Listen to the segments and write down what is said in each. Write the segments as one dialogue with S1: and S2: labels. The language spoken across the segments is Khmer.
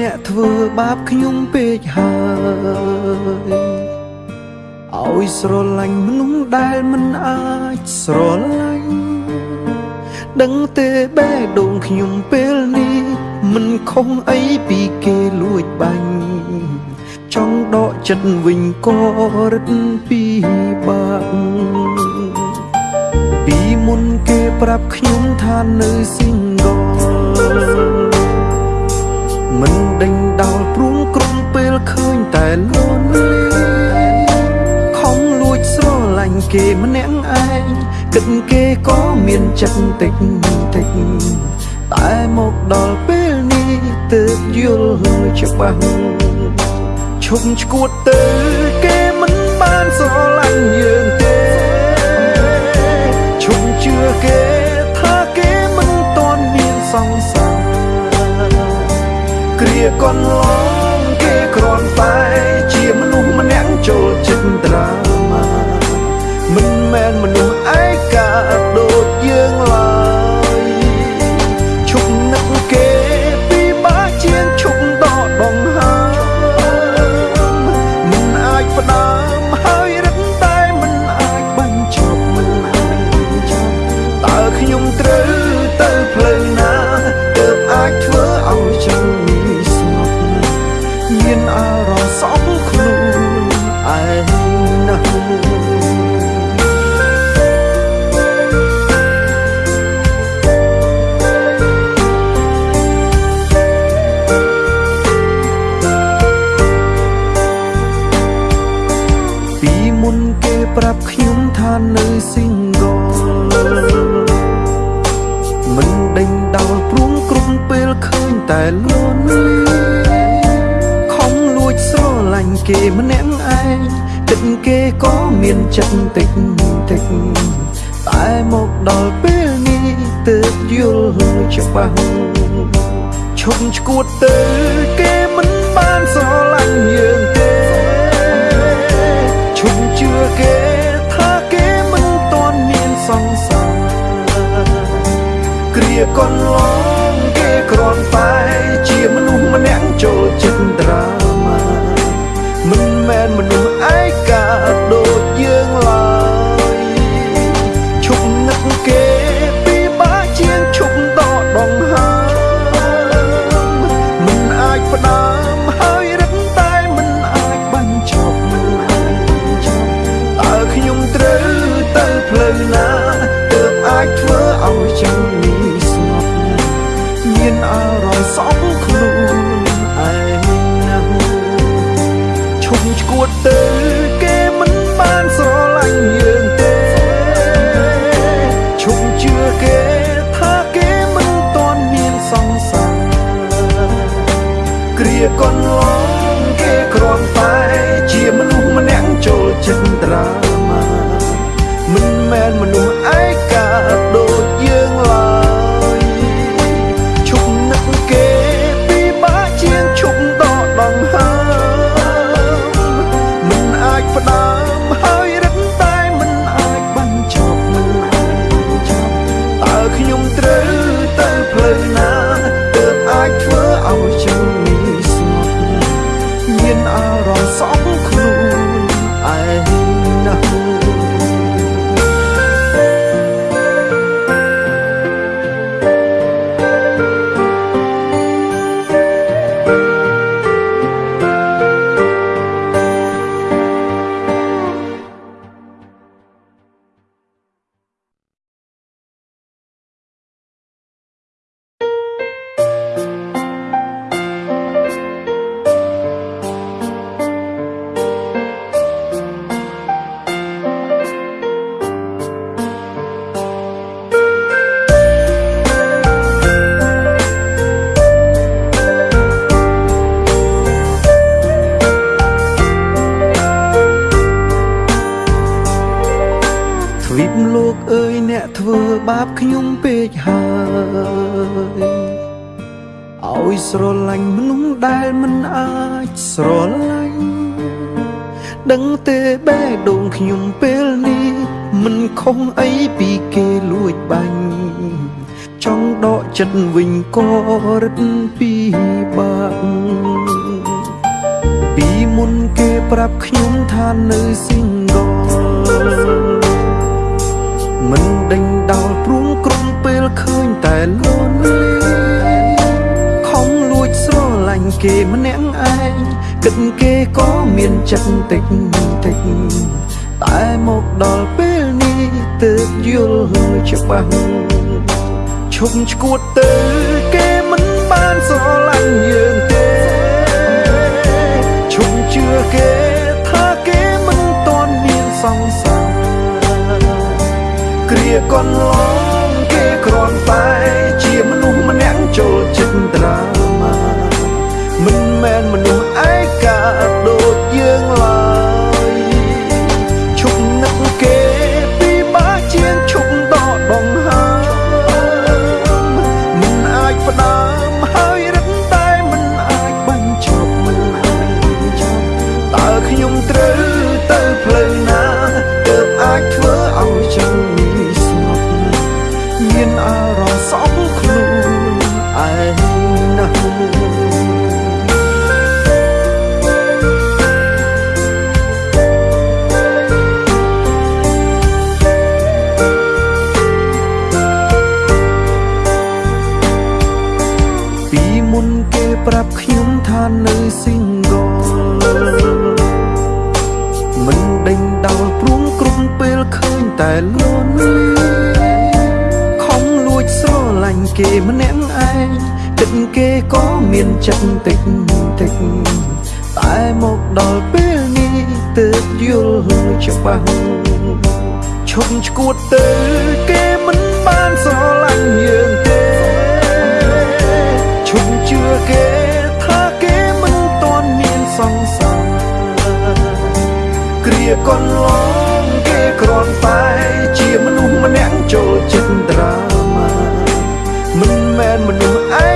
S1: អ្នកធ្វើបាបខ្ញុំពេកហើយឲ្យស្រឡាញ់មនុស្សដែលមិនអាចស្រឡាញ់ដឹងទេបេះដូងខ្ញុំពេលនេះមិនខុសអីពីគេលួចបាញ់ចង់ដកចិត្តវិញក៏រឹតពីបាក់ពីមុនគេប្រាប់ខ្ញុំថានៅ single មិន ចិត្តតិចតិចតែមកដល់ពេលនេះទើបយល់ច្បាស់ឈប់ឈួតទៅគេមិនបានស្រឡាញ់យើងទេឈប់ជឿគេថាគេមិនតន់មានសង្សារគ្រាកន្លង ផ្លូវណាទើបអាចធ្វើឲ្យចឹង តែលន់លីលាញ់គេម្នាក់ឯងគិតគេក៏មានចិត្តតិចតិចតែមកដល់ពេលនេះទើបយល់ច្បាស់ឈប់ឈួតទៅគេមិនបានស្រឡាញ់យើងទេឈប់ជឿគេថាគេមិនតន់មានសង្សារគ្រាកន្លង អាចធ្វើឲ្យចឹងនេះស្ងប់មានអារម្មណ៍សោកខ្លួនឈួតទៅគេមិនបានស្រឡាញ់យើងទេឈប់ជឿគេថាគេមិនតន់មានសង្សារគ្រាកន្លងគេគ្រាន់តែជាមនុស្សម្នាក់ចូលចិត្តត្រាម៉ាមិនមែនមនុស្ស ស្រឡាញ់មនុស្សដែលមិនអាចស្រឡាញ់ដឹងទេបេះដូងខ្ញុំពេលនេះមិនខុសអីពីគេលួចបាញ់ចង់ដកចិត្តវិញក៏រឹតពីបាក់ពីមុនគេប្រាប់ខ្ញុំថានៅស៊ីងដលមិនដេញដោលព្រមក្រុមពេលឃើញតែលន់លា គេម្នាក់ឯងគិតគេក៏មានចិត្តតិចតិចតែមកដល់ពេលនេះទើបយល់ច្បាស់ឈប់ឈួតទៅគេមិនបានស្រឡាញ់យើងទេឈប់ជឿគេថាគេមិនតន់មានសង្សារគ្រាកន្លង តិចតែមកដល់ពេលនេះទើបយល់ច្បាស់ឈប់ឈួតទៅគេមិនបានស្រឡាញ់យើងទេឈប់ជឿគេថាគេមិនតន់មានសង្សារគ្រាកន្លងគេគ្រាន់តែជាមនុស្សម្នាក់ចូលចិត្តត្រាមិនមែនមនុស្សឯកា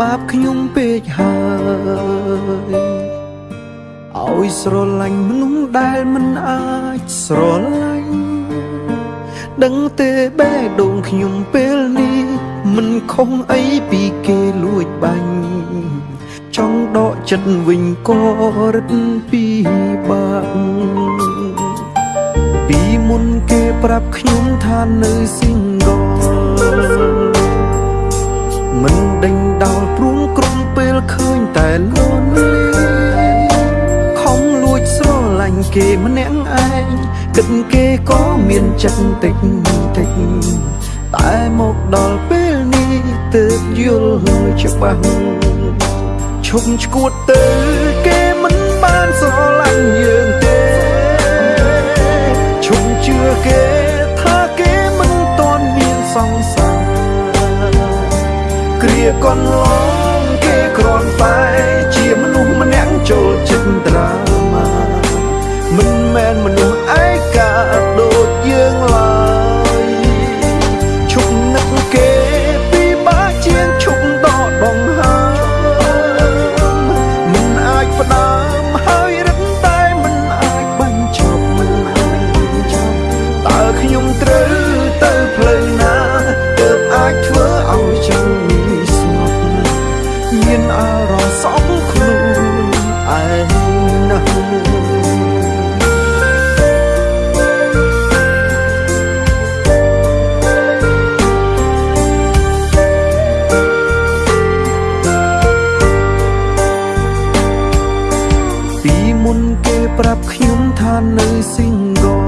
S1: បាបខ្ញុំពេកហើយឲ្យស្រឡាញ់មនុស្សដែលមិនអាចស្រឡាញ់ដឹងទេបេះដូងខ្ញុំពេលនេះមិនខុសអីពីគេលួចបាញ់ចង់ដកចិត្តវិញក៏រឹតពីបាក់ពីមុនគេប្រាប់ខ្ញុំថានៅ single មិន ដេញដោលព្រួងក្រុមពេលឃើញតែលន់លាខំលួចស្រឡាញ់គេម្នាក់ឯងគិតគេក៏មានចិត្តតិចតិចតែមកដល់ពេលនេះទើបយល់ច្បាស់ឈប់ឈួតទៅគេមិនបានស្រឡាញ់យើងទេ kia con hứa មុនគេប្រាប់ខ្ញុំថានៅ single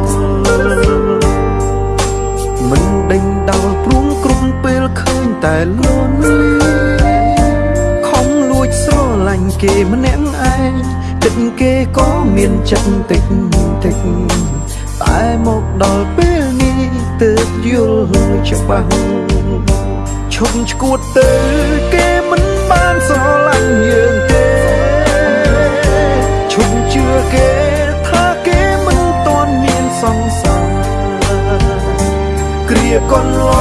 S1: មិនដេញដោលព្រួងគ្រុំពេលឃើញតែលន់ខំលួចស្រឡាញ់គេម្នាក់ឯងទឹកគេក៏មានចិត្តតិចតិចតែមកដល់ពេលនេះទើបយល់ច្បាស់ឈប់ឈួតទៅគេមិនបានស្រឡាញ់យើង con lo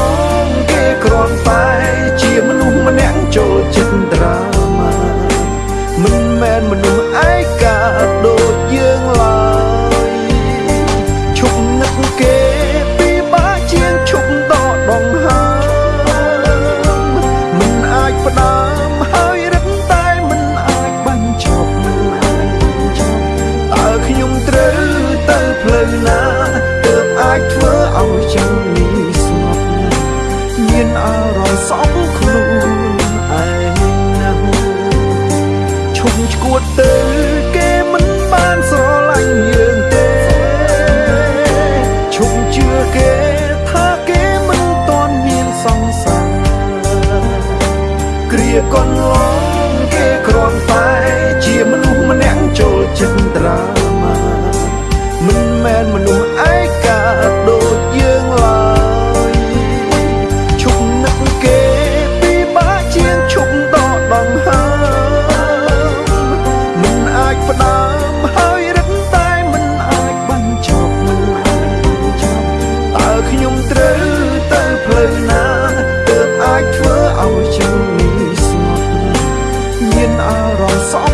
S1: rồi xóa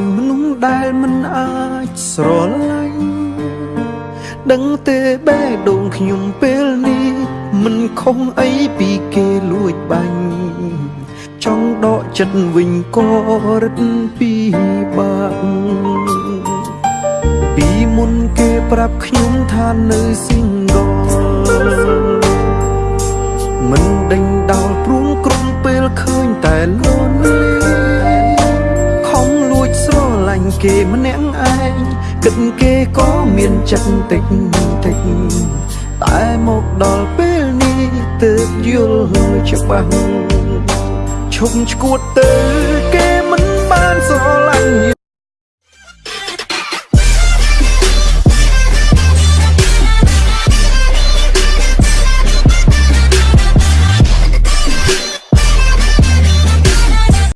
S1: ញមនុស្សដែលមិនអាចស្រឡាញ់ដឹងទេបេះដូងខ្ញុំពេលនេះមិនខុសអីពីគេលួចបាញ់ចង់ដកចិត្តវិញក៏រឹតពីបាក់ពីមុនគេប្រាប់ខ្ញុំថានៅស៊ីងដលមិនដេញដោលព្រួងក្រុមពេលឃើញតែលន់លា គេម្នាក់ឯងគិតគេក៏មានចិត្តតិចតិចតែមកដល់ពេលនេះទើបយល់ច្បាស់ឈប់ឈួតទៅគេមិនបានស្រឡាញ់